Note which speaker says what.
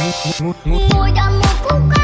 Speaker 1: Мой дом мой